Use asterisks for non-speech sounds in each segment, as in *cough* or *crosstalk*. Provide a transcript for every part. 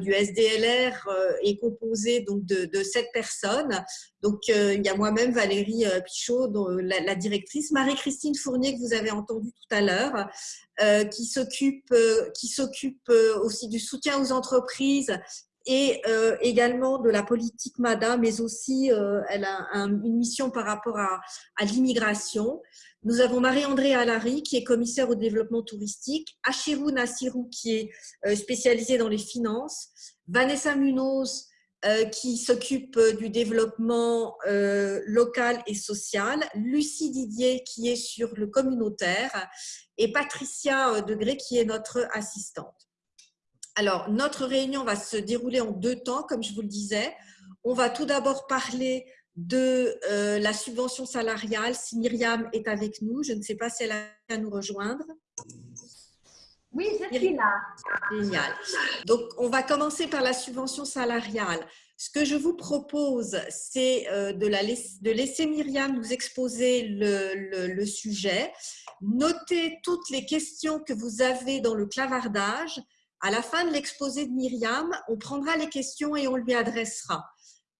du SDLR est composé donc de, sept personnes. Donc, il y a moi-même, Valérie Pichot, la, directrice, Marie-Christine Fournier, que vous avez entendu tout à l'heure, qui s'occupe aussi du soutien aux entreprises et également de la politique MADA, mais aussi elle a une mission par rapport à l'immigration. Nous avons Marie-André Alary, qui est commissaire au développement touristique, Achirou Nassirou, qui est euh, spécialisée dans les finances, Vanessa Munoz, euh, qui s'occupe euh, du développement local et social, Lucie Didier, qui est sur le communautaire, et Patricia Degré, qui est notre assistante. Alors, notre réunion va se dérouler en deux temps, comme je vous le disais. On va tout d'abord parler de euh, la subvention salariale, si Myriam est avec nous. Je ne sais pas si elle a à nous rejoindre. Oui, je suis là. Génial. Donc, on va commencer par la subvention salariale. Ce que je vous propose, c'est euh, de, de, laisser Myriam nous exposer le, le, sujet. Notez toutes les questions que vous avez dans le clavardage. À la fin de l'exposé de Myriam, on prendra les questions et on lui adressera.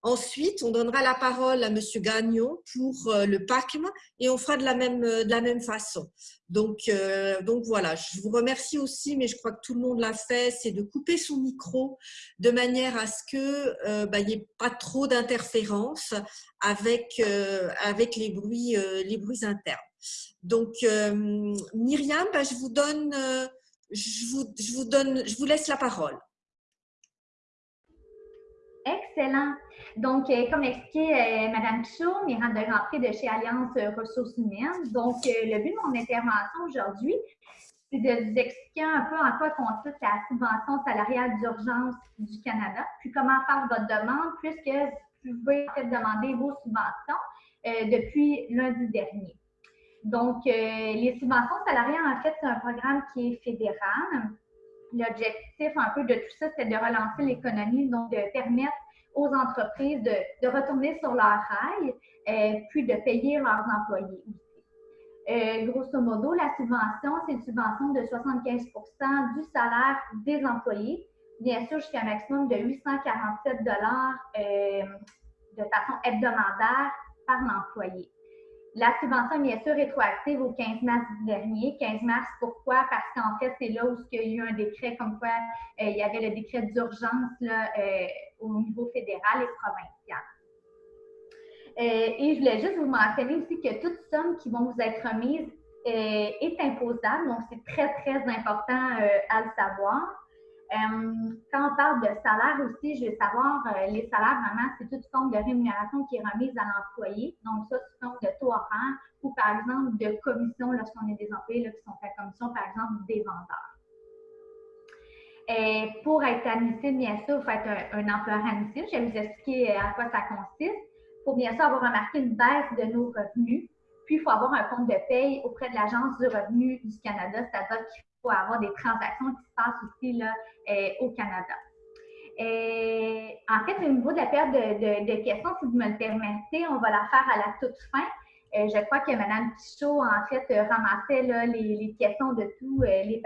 Ensuite, on donnera la parole à M. Gagnon pour euh, le PACM et on fera de la même, euh, de la même façon. Donc, euh, donc voilà, je vous remercie aussi, mais je crois que tout le monde l'a fait, c'est de couper son micro de manière à ce qu'il bah, n'y ait pas trop d'interférences avec, avec les, bruits, les bruits internes. Donc, Myriam, bah, je, vous donne, je, vous, je, vous donne, je vous laisse la parole. Excellent. Donc, euh, comme expliqué euh, Mme Pichot, Miranda de rentrée de chez Alliance Ressources Humaines. Donc, euh, le but de mon intervention aujourd'hui, c'est de vous expliquer un peu en quoi consiste la subvention salariale d'urgence du Canada, puis comment faire votre demande, puisque vous pouvez en fait demander vos subventions depuis lundi dernier. Donc, les subventions salariales, en fait, c'est un programme qui est fédéral. L'objectif un peu de tout ça, c'est de relancer l'économie, donc de permettre aux entreprises de, retourner sur leur rail, euh, puis de payer leurs employés. Euh, grosso modo, la subvention, c'est une subvention de 75% du salaire des employés, bien sûr jusqu'à un maximum de 847 dollars euh, de façon hebdomadaire par l'employé. La subvention est bien sûr rétroactive au 15 mars dernier. 15 mars, pourquoi? Parce qu'en fait, c'est là où il y a eu un décret comme quoi il y avait le décret d'urgence au niveau fédéral et provincial. Euh, et je voulais juste vous mentionner aussi que toute somme qui vont vous être remise euh, est imposable, donc c'est très, très important euh, à le savoir. Quand on parle de salaire aussi, je veux savoir, les salaires, vraiment, c'est toute forme de rémunération qui est remise à l'employé. Donc, ça, sous forme de taux horaire ou, par exemple, de commission lorsqu'on est des employés qui sont à commission, par exemple, des vendeurs. Et pour être admissible, bien sûr, il faut être un, employeur admissible. Je vais vous expliquer euh, à quoi ça consiste. Il faut bien sûr avoir remarqué une baisse de nos revenus. Puis, il faut avoir un compte de paye auprès de l'Agence du revenu du Canada, c'est-à-dire faut avoir des transactions qui se passent aussi là, euh, au Canada. Et, en fait, au niveau de la période de, questions, si vous me le permettez, on va la faire à la toute fin. Euh, je crois que Mme Pichot, en fait, ramassait là, les, questions de tous les.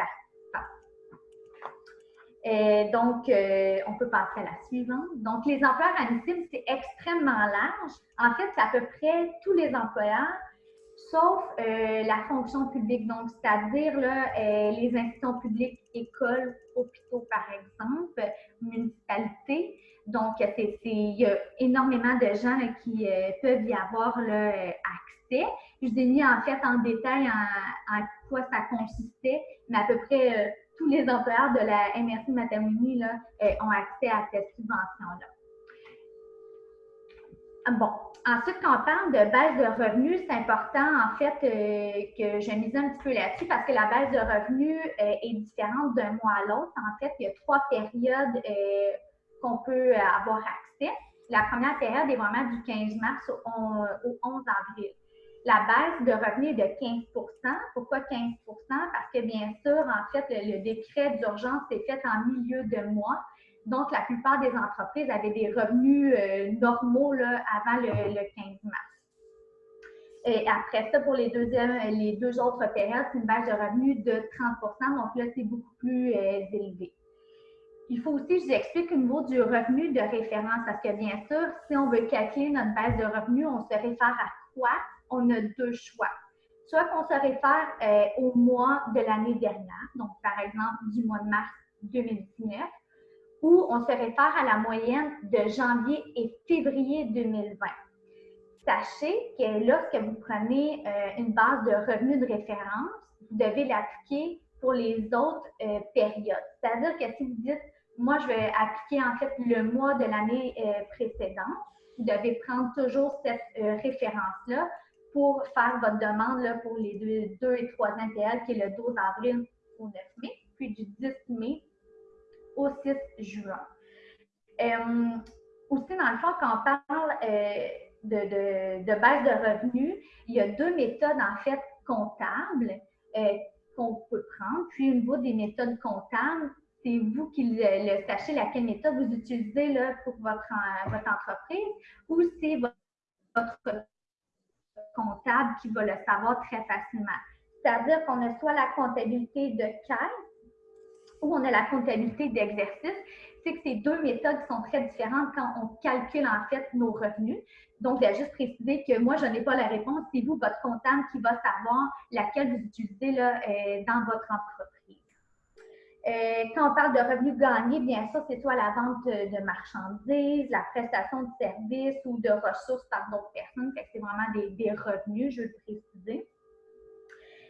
Euh, donc, euh, on peut passer à la suivante. Donc, les employeurs admissibles, c'est extrêmement large. En fait, c'est à peu près tous les employeurs, sauf euh, la fonction publique. Donc, c'est-à-dire les institutions publiques, écoles, hôpitaux, par exemple, municipalités. Donc, il y a énormément de gens qui peuvent y avoir accès. Je vous ai mis en fait en détail en, en quoi ça consistait, mais à peu près tous les employeurs de la MRC Matamini là, euh, ont accès à cette subvention-là. Bon, ensuite, quand on parle de baisse de revenus, c'est important en fait euh, que je mise un petit peu là-dessus parce que la baisse de revenus euh, est différente d'un mois à l'autre. En fait, il y a trois périodes qu'on peut avoir accès. La première période est vraiment du 15 mars au 11 avril la baisse de revenus de 15% Pourquoi 15% Parce que bien sûr, en fait, le, décret d'urgence s'est fait en milieu de mois. Donc, la plupart des entreprises avaient des revenus euh, normaux là, avant le, 15 mars. Et après ça, pour les, les deux autres périodes, c'est une baisse de revenus de 30% Donc là, c'est beaucoup plus euh, élevé. il faut aussi, je vous explique au niveau du revenu de référence, parce que bien sûr, si on veut calculer notre base de revenus, on se réfère à quoi? On a deux choix. Soit qu'on se réfère euh, au mois de l'année dernière, donc par exemple du mois de mars 2019, ou on se réfère à la moyenne de janvier et février 2020. Sachez que lorsque vous prenez euh, une base de revenus de référence, vous devez l'appliquer pour les autres euh, périodes. C'est-à-dire que si vous dites, moi, je vais appliquer en fait le mois de l'année euh, précédente, vous devez prendre toujours cette référence-là pour faire votre demande pour les deux, et troisième périodes, qui est le 12 avril au 9 mai, puis du 10 mai au 6 juin. aussi, dans le fond, quand on parle de, baisse de revenus, il y a deux méthodes en fait comptables euh, qu'on peut prendre. Puis au niveau des méthodes comptables, c'est vous qui le, sachez laquelle méthode vous utilisez là, pour votre, votre entreprise ou c'est votre, comptable qui va le savoir très facilement. C'est-à-dire qu'on a soit la comptabilité de caisse ou on a la comptabilité d'exercice. C'est que ces deux méthodes sont très différentes quand on calcule en fait nos revenus. Donc, je vais juste préciser que moi, je n'ai pas la réponse. C'est vous, votre comptable, qui va savoir laquelle vous utilisez là, euh, dans votre entreprise. Euh, quand on parle de revenus gagnés, bien sûr, c'est soit la vente de marchandises, la prestation de services ou de ressources par d'autres personnes. c'est vraiment des, revenus, je veux le préciser.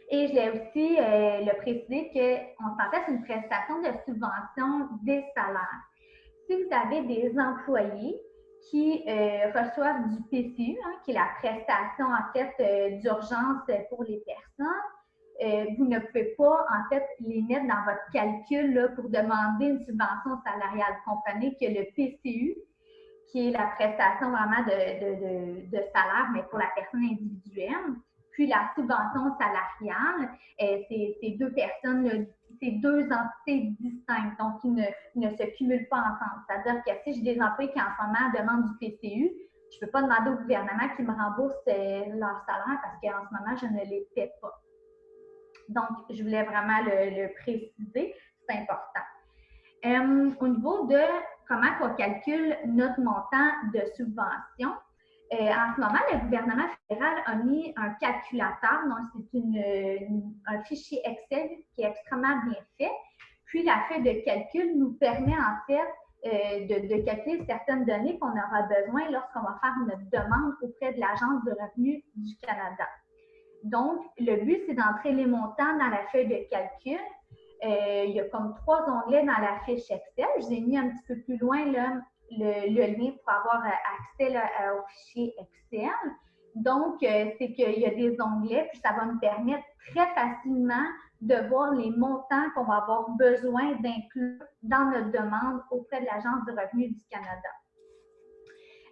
Et je l'ai aussi euh, le préciser qu'on s'en fait une prestation de subvention des salaires. Si vous avez des employés qui euh, reçoivent du PCU, hein, qui est la prestation en fait euh, d'urgence pour les personnes. Vous ne pouvez pas en fait les mettre dans votre calcul pour demander une subvention salariale. Comprenez que le PCU, qui est la prestation vraiment de, de salaire, mais pour la personne individuelle, puis la subvention salariale, c'est deux personnes c'est deux entités distinctes, donc ils ne, se cumulent pas ensemble. C'est-à-dire que si j'ai des employés qui en ce moment demandent du PCU, je ne peux pas demander au gouvernement qu'il me rembourse euh, leur salaire parce qu'en ce moment, je ne les paie pas. Donc, je voulais vraiment le, préciser, c'est important. Euh, au niveau de comment on calcule notre montant de subvention, euh, en ce moment, le gouvernement fédéral a mis un calculateur, donc c'est un fichier Excel qui est extrêmement bien fait. Puis la feuille de calcul nous permet en fait euh, de, calculer certaines données qu'on aura besoin lorsqu'on va faire notre demande auprès de l'Agence de revenus du Canada. Donc, le but, c'est d'entrer les montants dans la feuille de calcul. Euh, il y a comme trois onglets dans la fiche Excel. Je vous ai mis un petit peu plus loin là, le, lien pour avoir euh, accès euh, au fichier Excel. Donc, euh, c'est qu'il y a des onglets, puis ça va nous permettre très facilement de voir les montants qu'on va avoir besoin d'inclure dans notre demande auprès de l'Agence de revenus du Canada.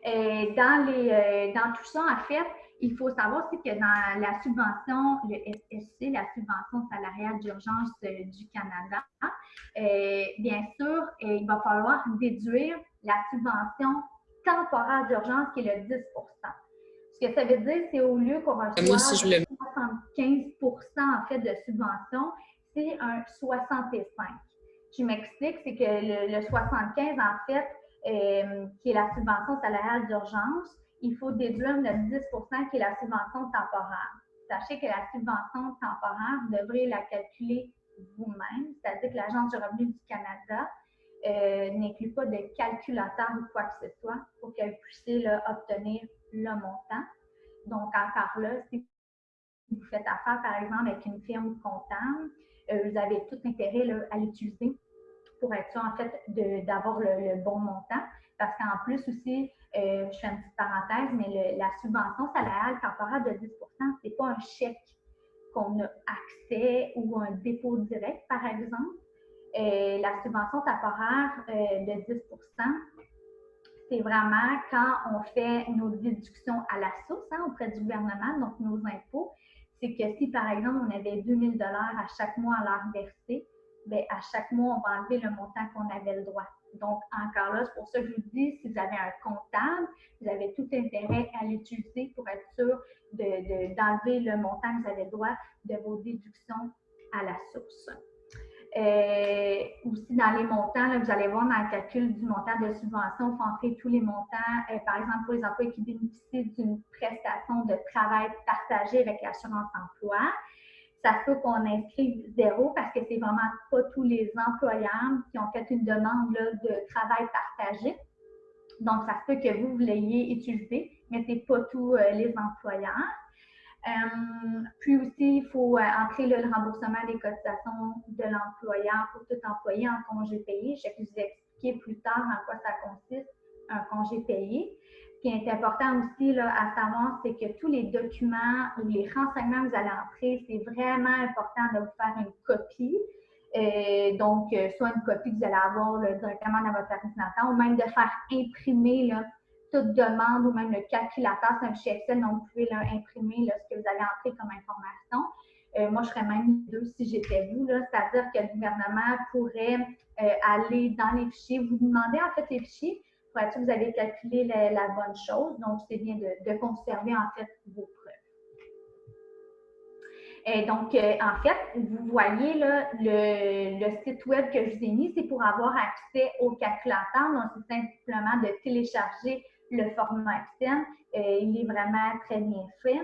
Dans, les, dans tout ça, en fait, il faut savoir aussi que dans la subvention, le SSC, la subvention salariale d'urgence du Canada, bien sûr, il va falloir déduire la subvention temporaire d'urgence qui est le 10% Ce que ça veut dire, c'est au lieu qu'on reçoit 75% en fait de subvention, c'est un 65. Je m'explique, c'est que le, 75, en fait, euh, qui est la subvention salariale d'urgence, il faut déduire le 10% qui est la subvention temporaire. Sachez que la subvention temporaire, vous devrez la calculer vous-même, c'est-à-dire que l'Agence du revenu du Canada euh, n'inclut pas de calculateur ou quoi que ce soit pour que vous puissiez obtenir le montant. Donc, encore là, si vous faites affaire, par exemple, avec une firme comptable, euh, vous avez tout intérêt à l'utiliser pour être sûr, en fait, d'avoir le, bon montant. Parce qu'en plus aussi, euh, je fais une petite parenthèse, mais la subvention salariale temporaire de 10 ce n'est pas un chèque qu'on a accès ou un dépôt direct, par exemple. Euh, la subvention temporaire euh, de 10% c'est vraiment quand on fait nos déductions à la source hein, auprès du gouvernement, donc nos impôts. C'est que si, par exemple, on avait 2000 dollars à chaque mois à leur verser, bien, à chaque mois, on va enlever le montant qu'on avait le droit. Donc, encore là, c'est pour ça que je vous dis, si vous avez un comptable, vous avez tout intérêt à l'utiliser pour être sûr d'enlever le montant que vous avez droit de vos déductions à la source. Euh, aussi, dans les montants, vous allez voir dans le calcul du montant de subvention, il faut entrer tous les montants. Euh, par exemple, pour les employés qui bénéficient d'une prestation de travail partagée avec l'assurance emploi, ça se peut qu'on inscrive zéro parce que c'est vraiment pas tous les employeurs qui ont fait une demande de travail partagé. Donc, ça se peut que vous, l'ayez utilisé, mais ce n'est pas tous euh, les employeurs. Euh, puis aussi, il faut euh, entrer le remboursement des cotisations de l'employeur pour tout employé en congé payé. Je vais vous expliquer plus tard en quoi ça consiste, un congé payé. Ce qui est important aussi là, à savoir, c'est que tous les documents ou les renseignements que vous allez entrer, c'est vraiment important de vous faire une copie. donc, soit une copie que vous allez avoir directement dans votre ordinateur ou même de faire imprimer là, toute demande ou même le calculateur, c'est un fichier Excel, donc vous pouvez imprimer ce que vous avez entré comme information. Euh, moi, je serais même deux si j'étais vous, c'est-à-dire que le gouvernement pourrait euh, aller dans les fichiers, vous demandez en fait les fichiers vous avez calculé la, bonne chose. Donc, c'est bien de, conserver en fait vos preuves. Et donc, euh, en fait, vous voyez là, le, site web que je vous ai mis, c'est pour avoir accès au calculateur. Donc, c'est simplement de télécharger le format Excel. Euh, il est vraiment très bien fait.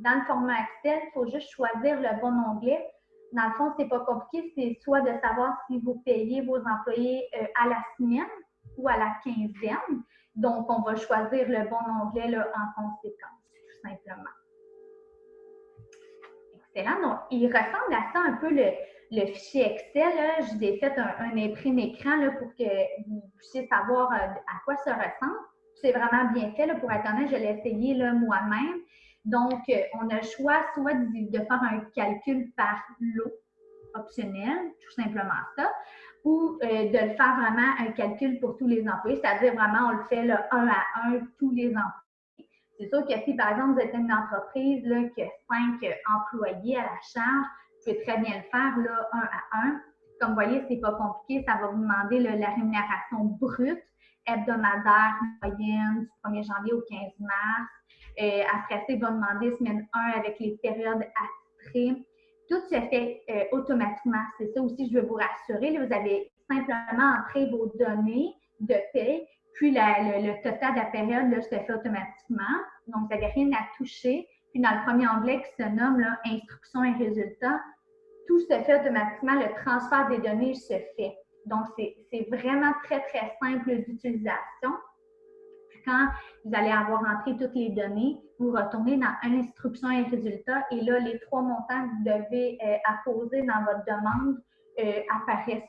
Dans le format Excel, il faut juste choisir le bon onglet. Dans le fond, ce n'est pas compliqué, c'est soit de savoir si vous payez vos employés euh, à la semaine ou à la quinzaine. Donc, on va choisir le bon onglet en conséquence, tout simplement. Excellent. Donc, il ressemble à ça un peu le, fichier Excel. Je vous ai fait un, un imprime écran pour que vous puissiez savoir euh, à quoi ça ressemble c'est vraiment bien fait. pour être honnête, je l'ai essayé moi-même. Donc, euh, on a le choix soit de, faire un calcul par lot optionnel, tout simplement ça, ou euh, de le faire vraiment un calcul pour tous les employés, c'est-à-dire vraiment on le fait là, un à un tous les employés. C'est sûr que si, par exemple, vous êtes une entreprise là, qui a cinq employés à la charge, vous pouvez très bien le faire là, un à un. Comme vous voyez, c'est pas compliqué, ça va vous demander la rémunération brute hebdomadaire moyenne du 1er janvier au 15 mars. Euh, après ça, il va demander semaine 1 avec les périodes attitrées. Tout se fait euh, automatiquement. C'est ça aussi, je veux vous rassurer. vous avez simplement entré vos données de paie, puis le, total de la période là, se fait automatiquement. Donc, vous n'avez rien à toucher. Puis dans le premier onglet qui se nomme là, Instructions et résultats, tout se fait automatiquement. Le transfert des données se fait. Donc, c'est vraiment très, très simple d'utilisation. Puis quand vous allez avoir entré toutes les données, vous retournez dans Instruction et résultats et là, les trois montants que vous devez euh, apposer dans votre demande euh, apparaissent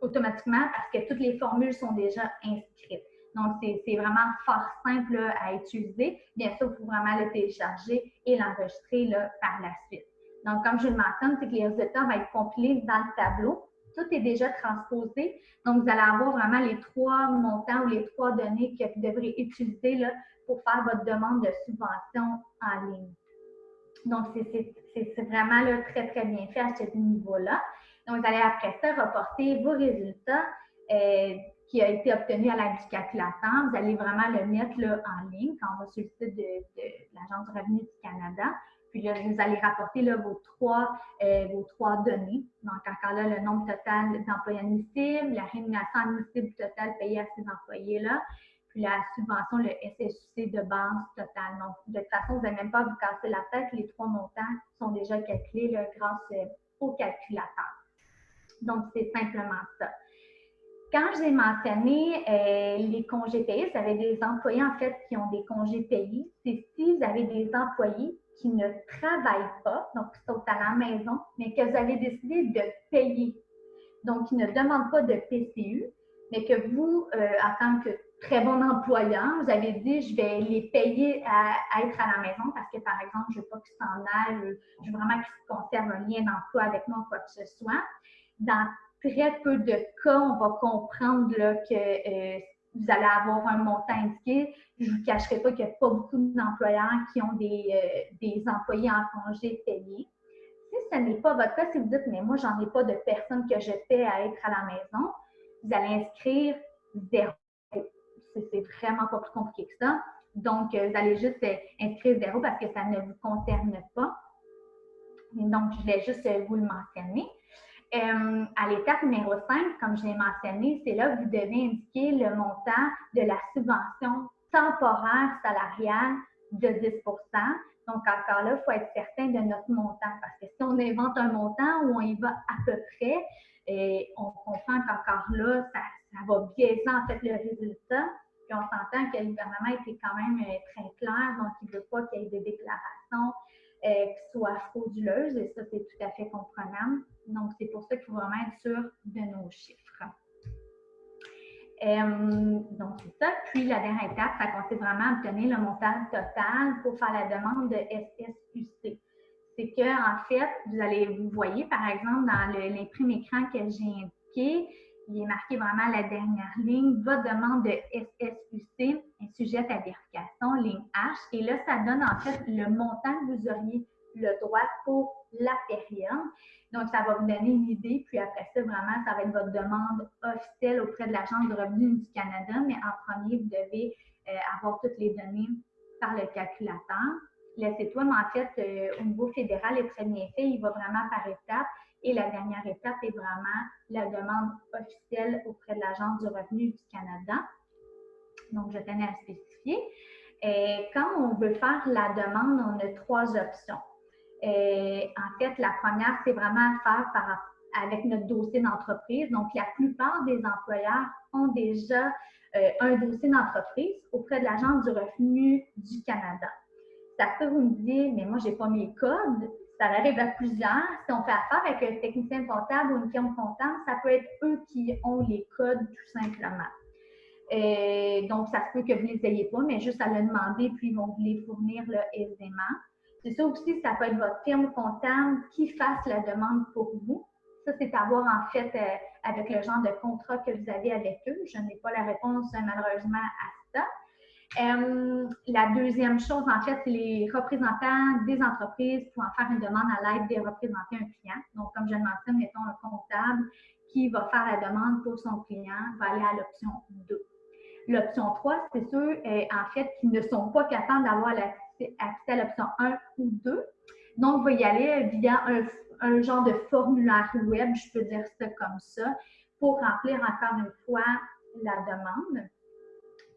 automatiquement parce que toutes les formules sont déjà inscrites. Donc, c'est vraiment fort simple à utiliser. Bien sûr, il faut vraiment le télécharger et l'enregistrer par la suite. Donc, comme je le mentionne, c'est que les résultats vont être compilés dans le tableau tout est déjà transposé. Donc, vous allez avoir vraiment les trois montants ou les trois données que vous devrez utiliser là, pour faire votre demande de subvention en ligne. Donc, c'est vraiment très, très bien fait à ce niveau-là. Donc, vous allez après ça reporter vos résultats euh, qui ont été obtenus à l'aide du. Vous allez vraiment le mettre là, en ligne quand on va sur le site de, de l'Agence du revenu du Canada. Puis là, vous allez rapporter là, vos, trois, euh, vos trois données. Donc, encore là, le nombre total d'employés admissibles, la rémunération admissible totale payée à ces employés-là, puis la subvention, le SSUC de base totale. Donc, de toute façon, vous n'avez même pas vous casser la tête. Les trois montants sont déjà calculés là, grâce euh, au calculateur. Donc, c'est simplement ça. Quand j'ai mentionné euh, les congés payés, vous avez des employés en fait qui ont des congés payés. C'est si vous avez des employés qui ne travaillent pas, donc qui sont à la maison, mais que vous avez décidé de payer. Donc, qui ne demandent pas de PCU, mais que vous, euh, en tant que très bon employeur, vous avez dit, je vais les payer à, être à la maison parce que, par exemple, je ne veux pas qu'ils s'en aillent, je veux vraiment qu'ils conservent un lien d'emploi avec moi, quoi que ce soit. Dans très peu de cas, on va comprendre que euh, vous allez avoir un montant indiqué. Je ne vous cacherai pas qu'il n'y a pas beaucoup d'employeurs qui ont des, euh, des, employés en congé payés. Si ce n'est pas votre cas, si vous dites, mais moi, j'en ai pas de personnes que je paie à être à la maison, vous allez inscrire zéro. C'est vraiment pas plus compliqué que ça. Donc, euh, vous allez juste euh, inscrire zéro parce que ça ne vous concerne pas. donc, je vais juste vous le mentionner. Euh, à l'étape numéro 5, comme je l'ai mentionné, c'est là que vous devez indiquer le montant de la subvention temporaire salariale de 10% Donc, encore là, il faut être certain de notre montant parce que si on invente un montant où on y va à peu près, et on comprend qu'encore là, ça, ça, va biaiser en fait le résultat. Puis on s'entend que le gouvernement était quand même euh, très clair, donc il ne veut pas qu'il y ait des déclarations euh, qui soient frauduleuses, et ça, c'est tout à fait comprenable. Donc, c'est pour ça qu'il faut vraiment être sûr de nos chiffres. Euh, donc, c'est ça. Puis, la dernière étape, ça consiste vraiment à obtenir le montant total pour faire la demande de SSUC. C'est que, en fait, vous allez, vous voyez, par exemple, dans l'imprime écran que j'ai indiqué, il est marqué vraiment la dernière ligne, votre demande de SSUC est sujette à vérification, ligne H. Et là, ça donne en fait le montant que vous auriez le droit pour la période. Donc, ça va vous donner une idée. Puis après ça, vraiment, ça va être votre demande officielle auprès de l'Agence du revenu du Canada. Mais en premier, vous devez euh, avoir toutes les données par le calculateur. Laissez toi mais en fait, euh, au niveau fédéral, les premiers faits, il va vraiment par étapes. Et la dernière étape est vraiment la demande officielle auprès de l'Agence du revenu du Canada. Donc, je tenais à spécifier. Et quand on veut faire la demande, on a trois options. En fait, la première, c'est vraiment à faire avec notre dossier d'entreprise. Donc, la plupart des employeurs ont déjà euh, un dossier d'entreprise auprès de l'Agence du revenu du Canada. Ça peut vous me dire, mais moi, je n'ai pas mes codes ça arrive à plusieurs. Si on fait affaire avec un technicien comptable ou une firme comptable, ça peut être eux qui ont les codes tout simplement. Et donc, ça se peut que vous ne les ayez pas, mais juste à le demander, puis ils vont vous les fournir là, aisément. C'est ça aussi, ça peut être votre firme comptable qui fasse la demande pour vous. Ça, c'est à voir en fait euh, avec le genre de contrat que vous avez avec eux. Je n'ai pas la réponse malheureusement à ça. Euh, la deuxième chose, en fait, c'est les représentants des entreprises pour en faire une demande à l'aide des représentants un client. Donc, comme je le mentionne, mettons un comptable qui va faire la demande pour son client, va aller à l'option 2. L'option 3, c'est ceux, euh, en fait, qui ne sont pas capables d'avoir accès à l'option 1 ou 2. Donc, va y aller via un, genre de formulaire web, je peux dire ça comme ça, pour remplir encore une fois la demande.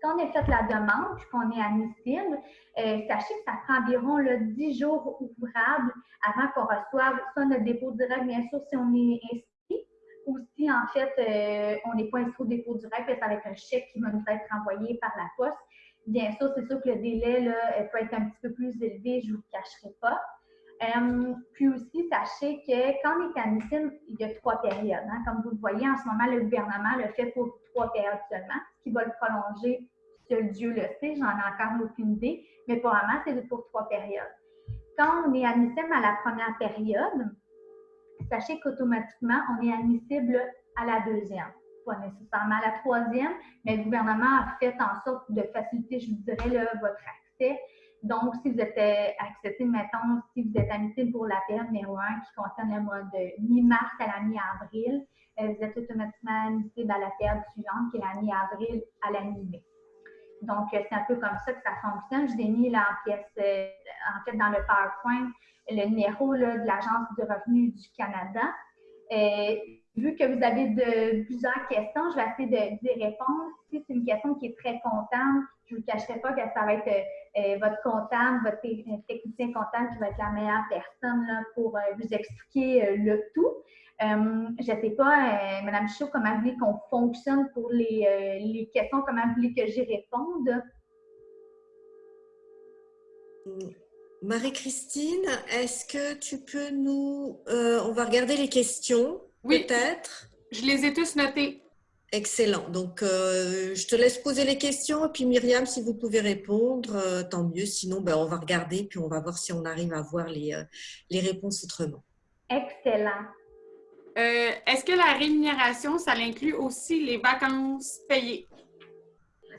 Quand on a fait la demande puis qu'on est admissible, euh, sachez que ça prend environ là, 10 jours ouvrables avant qu'on reçoive soit notre dépôt direct, bien sûr, si on est inscrit, ou si en fait euh, on n'est pas inscrit au dépôt direct, c'est avec un chèque qui va nous être envoyé par la poste. Bien sûr, c'est sûr que le délai là, peut être un petit peu plus élevé, je ne vous le cacherai pas. Euh, puis aussi, sachez que quand on est admissible, il y a trois périodes. Hein. Comme vous le voyez, en ce moment, le gouvernement le fait pour trois périodes seulement, ce qui va le prolonger Seul Dieu le sait, j'en ai encore aucune idée, mais pour moment, c'est pour trois périodes. Quand on est admissible à la première période, sachez qu'automatiquement, on est admissible à la deuxième. Pas nécessairement la troisième, mais le gouvernement a fait en sorte de faciliter, je vous dirais, votre accès. Donc, si vous êtes euh, accepté, mettons, si vous êtes admissible pour la période numéro 1 qui concerne le mois de mi-mars à la mi-avril, euh, vous êtes automatiquement admissible à la période suivante qui est la mi-avril à la mi-mai. Donc, euh, c'est un peu comme ça que ça fonctionne. Je vous ai mis là en pièce, en fait, dans le PowerPoint, le numéro de l'Agence du revenu du Canada. Et vu que vous avez plusieurs questions, je vais essayer de, répondre. Si c'est une question qui est très comptable, je ne vous cacherai pas que ça va être votre comptable, votre technicien comptable qui va être la meilleure personne là, pour vous expliquer le tout. Euh, je ne sais pas, euh, Mme Chaud, comment vous voulez qu'on fonctionne pour les, euh, les, questions, comment vous voulez que j'y réponde? Marie-Christine, est-ce que tu peux nous... on va regarder les questions, oui, peut-être? Je les ai tous notées. Excellent. Donc, je te laisse poser les questions. Et puis, Myriam, si vous pouvez répondre, tant mieux. Sinon, ben, on va regarder, puis on va voir si on arrive à voir les, les réponses autrement. Excellent. Euh, est-ce que la rémunération, ça inclut aussi les vacances payées?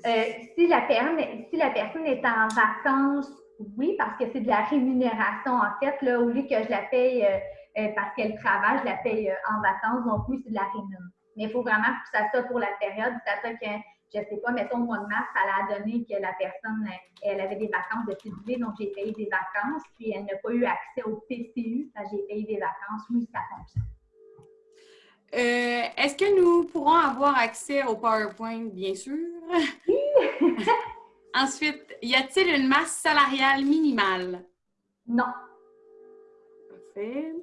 Euh, si, la personne, si la personne est en vacances, oui, parce que c'est de la rémunération. En fait, là, au lieu que je la paye euh, parce qu'elle travaille, je la paye en vacances. Donc, oui, c'est de la rémunération. Mais il faut vraiment que ça soit pour la période. C'est-à-dire que, je ne sais pas, mettons, au mois de mars, elle a donné que la personne, elle avait des vacances de février, donc j'ai payé des vacances, puis elle n'a pas eu accès au PCU, j'ai payé des vacances. Oui, ça fonctionne. Euh, est-ce que nous pourrons avoir accès au PowerPoint, bien sûr? *laughs* *laughs* Ensuite, y a-t-il une masse salariale minimale? Non. Parfait.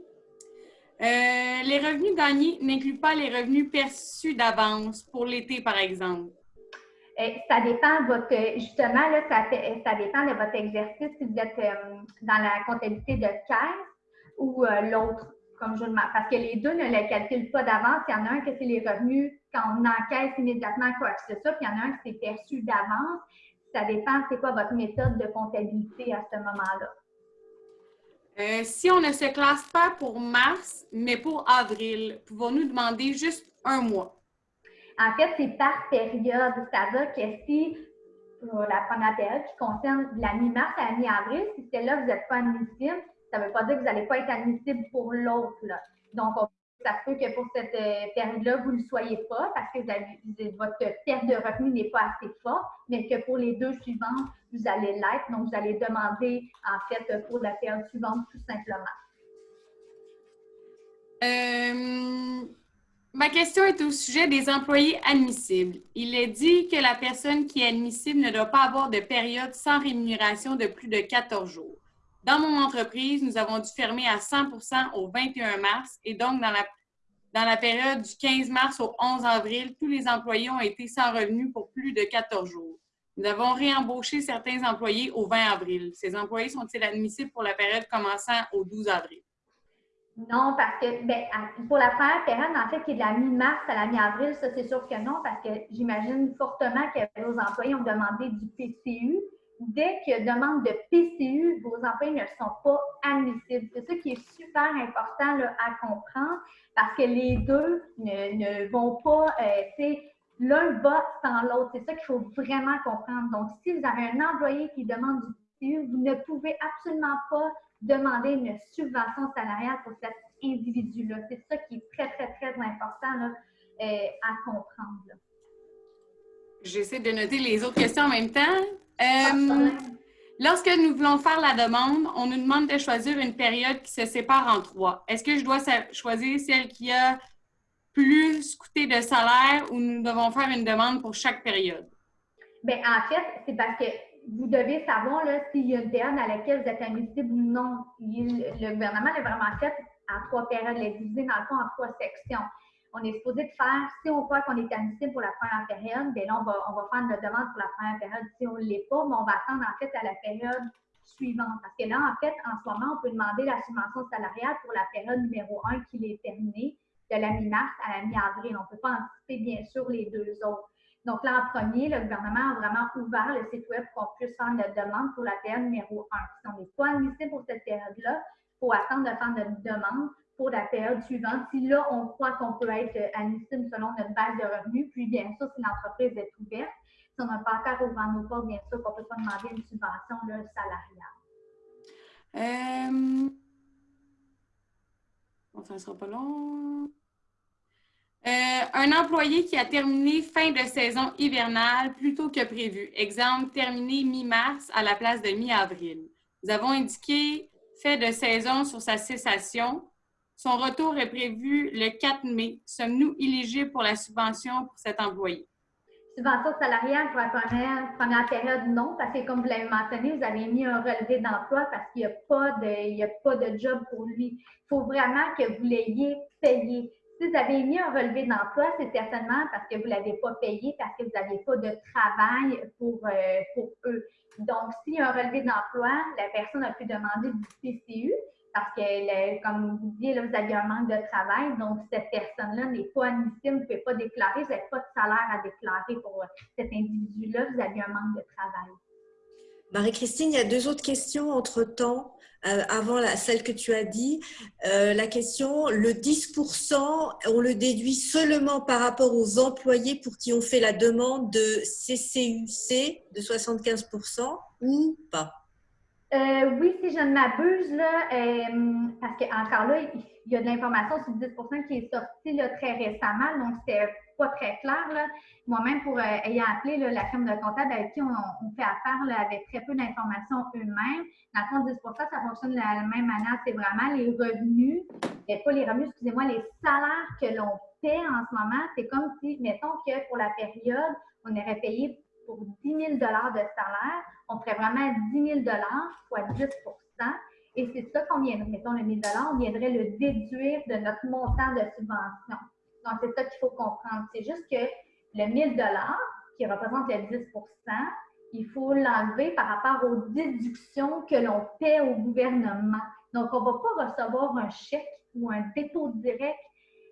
Euh, les revenus gagnés n'incluent pas les revenus perçus d'avance pour l'été, par exemple. Euh, ça dépend de votre, justement, là, ça, ça, dépend de votre exercice, si vous êtes dans la comptabilité de caisse ou l'autre comme je parce que les deux ne les calculent pas d'avance. Il y en a un que c'est les revenus quand on encaisse immédiatement quoi que ce soit, puis il y en a un qui c'est perçu d'avance. Ça dépend, c'est quoi votre méthode de comptabilité à ce moment-là. Euh, si on ne se classe pas pour mars, mais pour avril, pouvons-nous demander juste un mois? En fait, c'est par période. C'est-à-dire que si, pour la première période qui concerne la mi-mars à la mi-avril, si c'est là que vous n'êtes pas admissible, ça ne veut pas dire que vous n'allez pas être admissible pour l'autre. Donc, ça peut que pour cette euh, période-là, vous ne le soyez pas parce que votre perte de revenus n'est pas assez forte, mais que pour les deux suivantes, vous allez l'être. Donc, vous allez demander, en fait, pour la période suivante, tout simplement. Euh, ma question est au sujet des employés admissibles. Il est dit que la personne qui est admissible ne doit pas avoir de période sans rémunération de plus de 14 jours. Dans mon entreprise, nous avons dû fermer à 100% au 21 mars et donc dans la, dans la période du 15 mars au 11 avril, tous les employés ont été sans revenu pour plus de 14 jours. Nous avons réembauché certains employés au 20 avril. Ces employés sont-ils admissibles pour la période commençant au 12 avril? Non, parce que ben, pour la première période, en fait, qui est de la mi-mars à la mi-avril, ça c'est sûr que non, parce que j'imagine fortement que vos employés ont demandé du PCU dès qu'il y a demande de PCU, vos employés ne sont pas admissibles. C'est ça qui est super important à comprendre parce que les deux ne, vont pas, euh, l'un va sans l'autre. C'est ça qu'il faut vraiment comprendre. Donc, si vous avez un employé qui demande du PCU, vous ne pouvez absolument pas demander une subvention salariale pour cet individu-là. C'est ça qui est très, très, très important euh, à comprendre. J'essaie de noter les autres questions en même temps. Euh, lorsque nous voulons faire la demande, on nous demande de choisir une période qui se sépare en trois. Est-ce que je dois choisir celle qui a plus coûté de salaire ou nous devons faire une demande pour chaque période? Bien, en fait, c'est parce que vous devez savoir s'il y a une période à laquelle vous êtes admissible ou non. le gouvernement l'a vraiment fait en trois périodes, l'a divisé dans le fond en trois sections on est supposé de faire, si on croit qu'on est admissible pour la première période, bien là, on va, on va faire notre demande pour la première période. Si on ne l'est pas, mais on va attendre en fait à la période suivante. Parce que là, en fait, en ce moment, on peut demander la subvention salariale pour la période numéro 1 qui est terminée de la mi-mars à la mi-avril. On ne peut pas anticiper, bien sûr, les deux autres. Donc là, en premier, le gouvernement a vraiment ouvert le site Web pour qu'on puisse faire notre demande pour la période numéro 1. Si on n'est pas admissible pour cette période-là, il faut attendre de faire notre demande la période suivante. Si là, on croit qu'on peut être admissible selon notre base de revenus, puis bien sûr, si l'entreprise est ouverte, si on n'a pas encore ouvert nos portes, bien sûr, qu'on ne peut pas demander une subvention là, salariale. Euh... Ça ne sera pas long. Euh, un employé qui a terminé fin de saison hivernale plus tôt que prévu. Exemple, terminé mi-mars à la place de mi-avril. Nous avons indiqué fait de saison sur sa cessation. Son retour est prévu le 4 mai. Sommes-nous éligibles pour la subvention pour cet employé? Subvention salariale pour la première, période, non, parce que comme vous l'avez mentionné, vous avez mis un relevé d'emploi parce qu'il n'y a, pas de, a pas de job pour lui. Il faut vraiment que vous l'ayez payé. Si vous avez mis un relevé d'emploi, c'est certainement parce que vous ne l'avez pas payé, parce que vous n'avez pas de travail pour, euh, pour eux. Donc, s'il y a un relevé d'emploi, la personne a pu demander du PCU, parce que, comme vous disiez, vous avez un manque de travail, donc cette personne-là n'est pas admissible, vous ne pouvez pas déclarer, vous n'avez pas de salaire à déclarer pour euh, cet individu-là, vous avez un manque de travail. Marie-Christine, il y a deux autres questions entre-temps, euh, avant celle que tu as dit. Euh, la question, le 10%, on le déduit seulement par rapport aux employés pour qui on fait la demande de CCUC de 75% ou pas? Euh, oui, si je ne m'abuse, là, euh, parce qu'encore là, il y a de l'information sur 10% qui est sortie là, très récemment, donc c'est pas très clair. Moi-même, pour euh, ayant appelé la firme de comptable avec qui on, fait affaire avec très peu d'informations eux-mêmes, dans le 10% ça fonctionne de la même manière. C'est vraiment les revenus, pas les revenus, excusez-moi, les salaires que l'on paie en ce moment, c'est comme si, mettons que pour la période, on aurait payé pour 10 000 de salaire, on ferait vraiment 10 000 fois 10 et c'est ça qu'on viendrait, mettons le 1000 on viendrait le déduire de notre montant de subvention. Donc, c'est ça qu'il faut comprendre. C'est juste que le 1000 qui représente le 10% il faut l'enlever par rapport aux déductions que l'on paie au gouvernement. Donc, on ne va pas recevoir un chèque ou un dépôt direct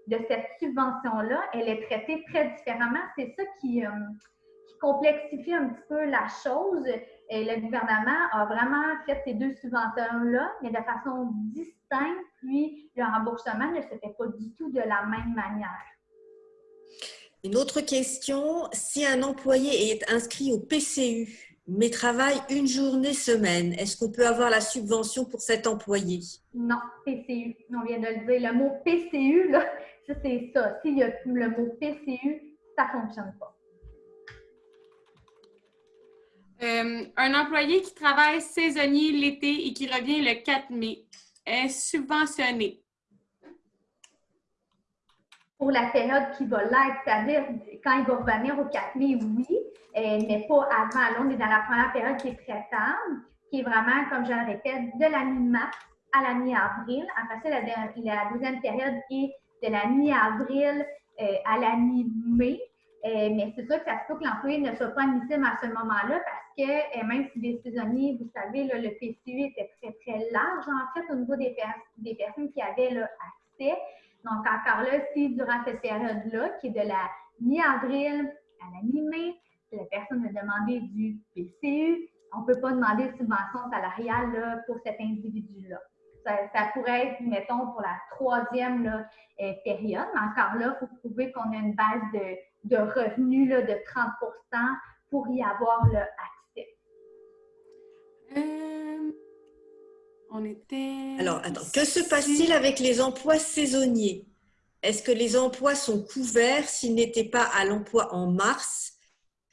de cette subvention-là. Elle est traitée très différemment. C'est ça qui, euh, qui, complexifie un petit peu la chose. Et le gouvernement a vraiment fait ces deux subventions-là, mais de façon distincte, puis le remboursement ne se fait pas du tout de la même manière. Une autre question, si un employé est inscrit au PCU, mais travaille une journée semaine, est-ce qu'on peut avoir la subvention pour cet employé? Non, PCU, on vient de le dire. Le mot PCU, là, c'est ça. S'il y a le mot PCU, ça ne fonctionne pas. Euh, un employé qui travaille saisonnier l'été et qui revient le 4 mai est subventionné pour la période qui va l'être, c'est-à-dire quand il va revenir au 4 mai, oui, euh, mais pas avant. Là, on est dans la première période qui est traitable, qui est vraiment, comme je le répète, de la mi-mars à la mi-avril. Après ça, la, deuxième période est de la mi-avril euh, à la mi-mai. Euh, mais c'est sûr que ça se peut que l'employé ne soit pas admissible à ce moment-là parce que même si les saisonniers, vous savez, le PCU était très, très large en fait au niveau des, des personnes qui avaient accès. Donc, encore là, si durant cette période-là, qui est de la mi-avril à la mi-mai, la personne a demandé du PCU, on ne peut pas demander de subvention salariale pour cet individu-là. Ça, pourrait être, mettons, pour la troisième euh, période, mais encore là, il faut prouver qu'on a une base de, revenus de 30% pour y avoir le accès. Euh, on était... Alors, attends, que se passe-t-il avec les emplois saisonniers? Est-ce que les emplois sont couverts s'ils n'étaient pas à l'emploi en mars,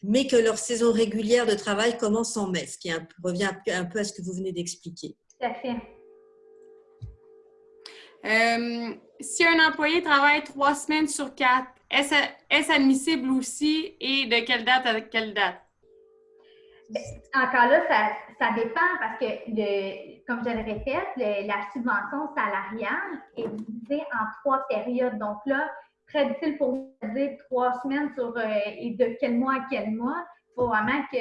mais que leur saison régulière de travail commence en mai? Ce qui revient un peu à ce que vous venez d'expliquer. Tout à fait. Euh, si un employé travaille trois semaines sur quatre, est-ce admissible aussi et de quelle date à quelle date? Encore là, ça, dépend parce que, comme je le répète, la subvention salariale est divisée en trois périodes. Donc là, très difficile pour vous de dire trois semaines sur euh, et de quel mois à quel mois? Il faut vraiment que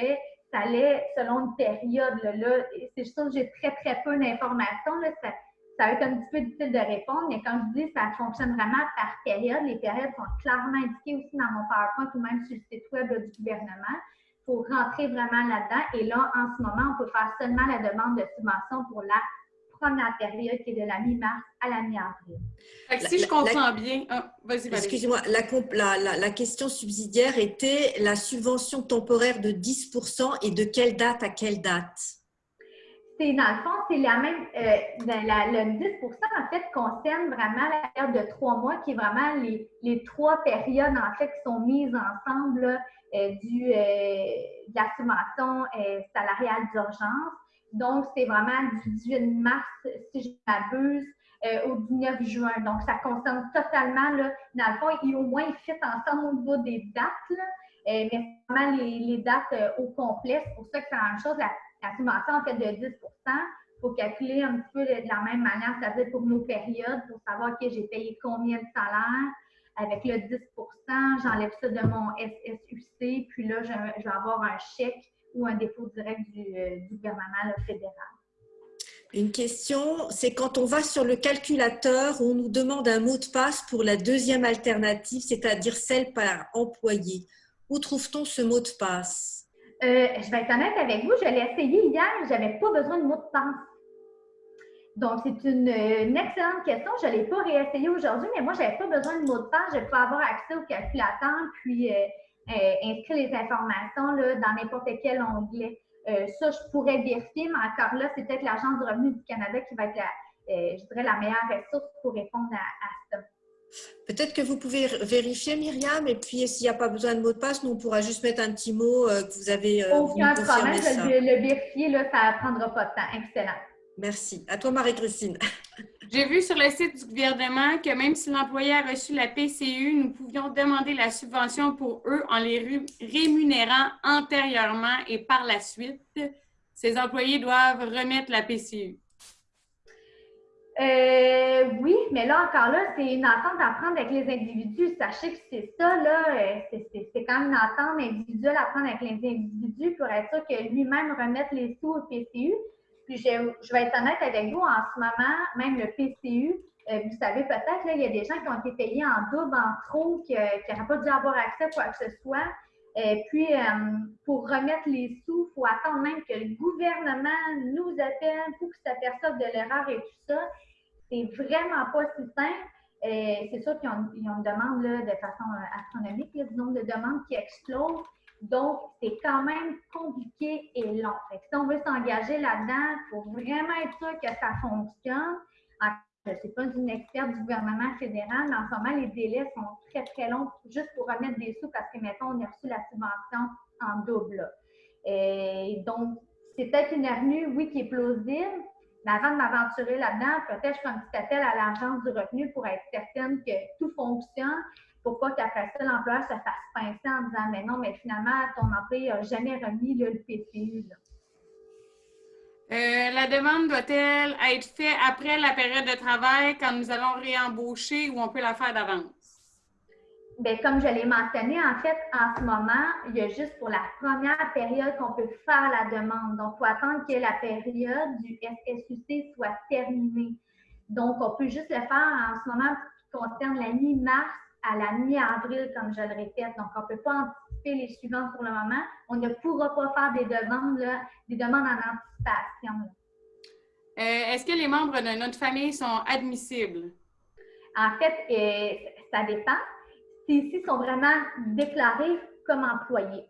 ça allait selon une période. Là, c'est juste que j'ai très, très peu d'informations. Ça, ça va être un petit peu difficile de répondre, mais comme je dis, ça fonctionne vraiment par période. Les périodes sont clairement indiquées aussi dans mon PowerPoint ou même sur le site web du gouvernement pour rentrer vraiment là-dedans. Et là, en ce moment, on peut faire seulement la demande de subvention pour la première période qui est de la mi-mars à la mi-avril. Si je comprends bien, ah, vas-y, Excusez-moi, la, la, question subsidiaire était la subvention temporaire de 10% et de quelle date à quelle date? C'est dans le fond, c'est la même, euh, le 10 en fait concerne vraiment la période de trois mois qui est vraiment les, les trois périodes en fait qui sont mises ensemble euh, du, euh, de la subvention euh, salariale d'urgence. Donc, c'est vraiment du 18 mars, si je m'abuse, au 19 juin. Donc, ça concerne totalement, là, dans le fond, au moins, ils fit ensemble au niveau des dates, mais c'est vraiment les, dates au complet. C'est pour ça que c'est la même chose. La, la subvention, en fait, de 10 il faut calculer un petit peu de, la même manière, c'est-à-dire pour nos périodes, pour savoir que j'ai payé combien de salaires, avec le 10% j'enlève ça de mon SSUC, puis là, je, vais avoir un chèque ou un dépôt direct du, euh, gouvernement fédéral. Une question, c'est quand on va sur le calculateur, on nous demande un mot de passe pour la deuxième alternative, c'est-à-dire celle par employé. Où trouve-t-on ce mot de passe? Euh, je vais être honnête avec vous, je l'ai essayé hier, je n'avais pas besoin de mot de passe. Donc, c'est une, excellente question. Je ne l'ai pas réessayé aujourd'hui, mais moi, je n'avais pas besoin de mot de passe. Je peux avoir accès au calculateur, puis euh, euh, inscrire les informations là, dans n'importe quel onglet. Euh, ça, je pourrais vérifier, mais encore là, c'est peut-être l'Agence du revenu du Canada qui va être, la, je dirais, la meilleure ressource pour répondre à, ça. Peut-être que vous pouvez vérifier, Myriam, et puis s'il n'y a pas besoin de mot de passe, nous, on pourra juste mettre un petit mot que vous avez. Aucun problème, je vais le vérifier, là, ça ne prendra pas de temps. Excellent. Merci. À toi, Marie-Christine. *laughs* J'ai vu sur le site du gouvernement que même si l'employé a reçu la PCU, nous pouvions demander la subvention pour eux en les rémunérant antérieurement et par la suite. Ces employés doivent remettre la PCU. Euh, oui, mais là encore là, c'est une entente à prendre avec les individus. Sachez que c'est ça, là, euh, c'est quand même une entente individuelle à prendre avec les individus pour être sûr que lui-même remette les sous au PCU. Puis je, vais être honnête avec vous, en ce moment, même le PCU, euh, vous savez peut-être, là, il y a des gens qui ont été payés en double, en trop, qui n'auraient pas dû avoir accès à quoi que ce soit. Et puis, pour remettre les sous, il faut attendre même que le gouvernement nous appelle pour que s'aperçoive de l'erreur et tout ça. C'est vraiment pas si simple. c'est sûr qu'ils ont, une demande de façon euh, astronomique, du nombre de demandes qui explosent. Donc, c'est quand même compliqué et long. si on veut s'engager là-dedans, il faut vraiment être sûr que ça fonctionne. je ne suis pas une experte du gouvernement fédéral, mais en ce moment, les délais sont très, très longs juste pour remettre des sous parce que, mettons, on a reçu la subvention en double. Et donc, c'est peut-être une avenue, oui, qui est plausible, mais avant de m'aventurer là-dedans, peut-être je ferai un petit appel à l'agence du revenu pour être certaine que tout fonctionne, pour pas qu'après ça, l'employeur se fasse pincer en disant Mais non, mais finalement, ton employé n'a jamais remis le PCU. Euh, la demande doit-elle être faite après la période de travail quand nous allons réembaucher ou on peut la faire d'avance? Bien, comme je l'ai mentionné, en fait, en ce moment, il y a juste pour la première période qu'on peut faire la demande. Donc, il faut attendre que la période du SSUC soit terminée. Donc, on peut juste le faire en ce moment qui concerne la mi-mars à la mi-avril, comme je le répète. Donc, on ne peut pas anticiper les suivants pour le moment. On ne pourra pas faire des demandes, des demandes en anticipation. Euh, est-ce que les membres de notre famille sont admissibles? En fait, euh, ça dépend ici sont vraiment déclarés comme employés.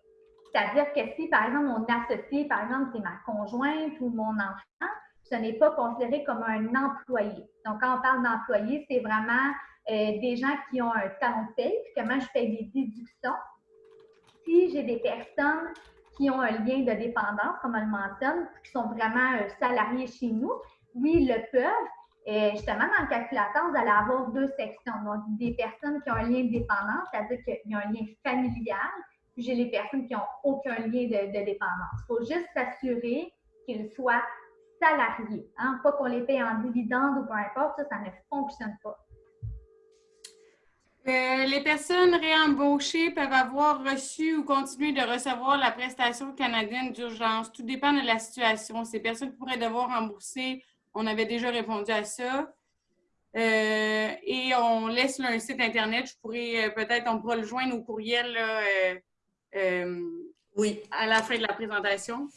C'est-à-dire que si, par exemple, mon associé, par exemple, c'est ma conjointe ou mon enfant, ce n'est pas considéré comme un employé. Donc, quand on parle d'employé, c'est vraiment euh, des gens qui ont un talon de paye, comment je fais des déductions. Si j'ai des personnes qui ont un lien de dépendance, comme on le mentionne, qui sont vraiment euh, salariés chez nous, oui, ils le peuvent, et justement, dans le calculateur, vous allez avoir deux sections. Donc, des personnes qui ont un lien de dépendance, c'est-à-dire qu'il y a un lien familial, puis j'ai les personnes qui n'ont aucun lien de, dépendance. Il faut juste s'assurer qu'ils soient salariés, hein? pas qu'on les paye en dividendes ou peu importe, ça, ne fonctionne pas. Euh, les personnes réembauchées peuvent avoir reçu ou continuer de recevoir la prestation canadienne d'urgence. Tout dépend de la situation. Ces personnes pourraient devoir rembourser on avait déjà répondu à ça. Euh, et on laisse un site Internet. Je pourrais euh, peut-être, on pourra le joindre au courriel euh, oui. à la fin de la présentation.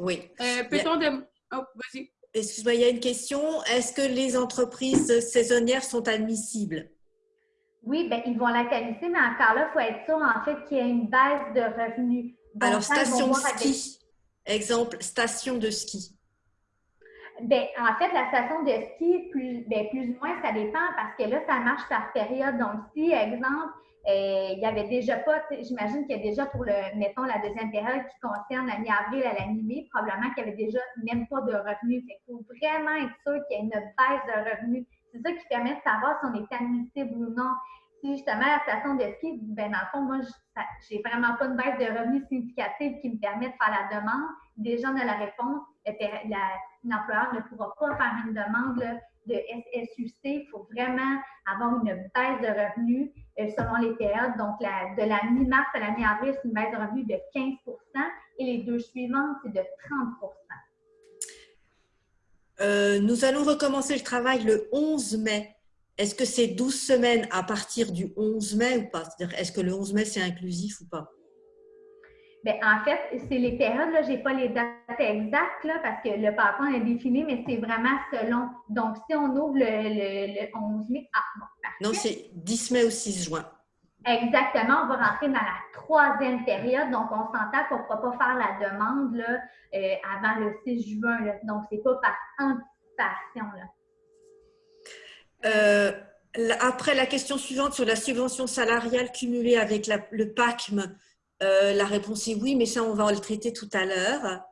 Oui. Peut-on de... Oh, vas-y. Excuse-moi, il y a une question. Est-ce que les entreprises saisonnières sont admissibles? Oui, bien, ils vont la qualifier, mais encore là, il faut être sûr, en fait, qu'il y a une baisse de revenus. Alors, station de ski. Exemple, station de ski. Ben, en fait, la station de ski, plus, ben, plus ou moins, ça dépend parce que là, ça marche par période. Donc, si, exemple, euh, il y avait déjà pas, j'imagine qu'il y a déjà pour le, mettons, la deuxième période qui concerne la mi-avril à la mi-mai, probablement qu'il y avait déjà même pas de revenus. Il faut vraiment être sûr qu'il y a une baisse de revenus. C'est ça qui permet de savoir si on est admissible ou non. Si justement la station de ski ben dans le fond, moi, j'ai vraiment pas une baisse de revenus significative qui me permet de faire la demande, déjà on a la réponse, l'employeur ne pourra pas faire une demande de SSUC. Il faut vraiment avoir une baisse de revenus euh, selon les périodes. Donc, de la mi-mars à la mi-avril, c'est une baisse de revenus de 15% et les deux suivantes, c'est de 30% euh, Nous allons recommencer le travail le 11 mai. Est-ce que c'est 12 semaines à partir du 11 mai ou pas? Est-ce que le 11 mai, c'est inclusif ou pas? Bien, en fait, c'est les périodes, là, je n'ai pas les dates exactes là, parce que le PowerPoint est défini, mais c'est vraiment selon. Donc, si on ouvre le, 11 mai, ah, bon, Non, c'est 10 mai au 6 juin. Exactement, on va rentrer dans la troisième période, donc on s'entend qu'on ne pourra pas faire la demande là, euh, avant le 6 juin. Là. Donc, ce n'est pas par anticipation. Là. Euh, après la question suivante sur la subvention salariale cumulée avec le PACM, euh, la réponse est oui, mais ça, on va le traiter tout à l'heure.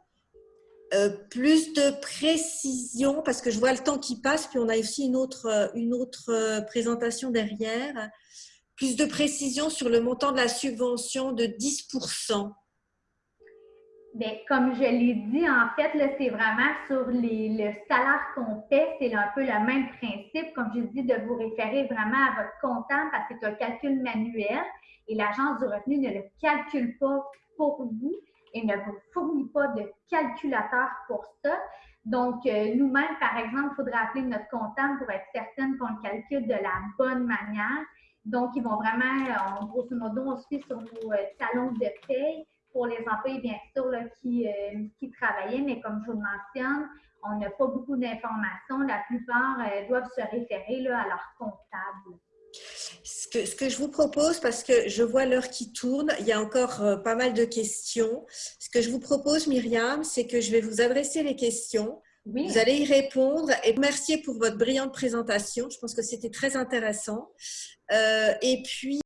euh, plus de précision, parce que je vois le temps qui passe, puis on a aussi une autre, autre présentation derrière. Plus de précision sur le montant de la subvention de 10 Bien, comme je l'ai dit, en fait, c'est vraiment sur le salaire qu'on paie, c'est un peu le même principe, comme je dis, de vous référer vraiment à votre comptable parce que c'est un calcul manuel et l'Agence du revenu ne le calcule pas pour vous et ne vous fournit pas de calculateur pour ça. Donc, euh, nous-mêmes, par exemple, il faudrait appeler notre comptable pour être certaine qu'on le calcule de la bonne manière. Donc, ils vont vraiment, en grosso modo, on suit sur nos euh, talons de paye pour les employés, bien sûr, qui, euh, qui travaillaient, mais comme je vous le mentionne, on n'a pas beaucoup d'informations. La plupart euh, doivent se référer là, à leur comptable. Ce que, ce que, je vous propose, parce que je vois l'heure qui tourne, il y a encore euh, pas mal de questions. Ce que je vous propose, Myriam, c'est que je vais vous adresser les questions. Oui. Vous allez y répondre et remercier pour votre brillante présentation. Je pense que c'était très intéressant. Euh, et puis,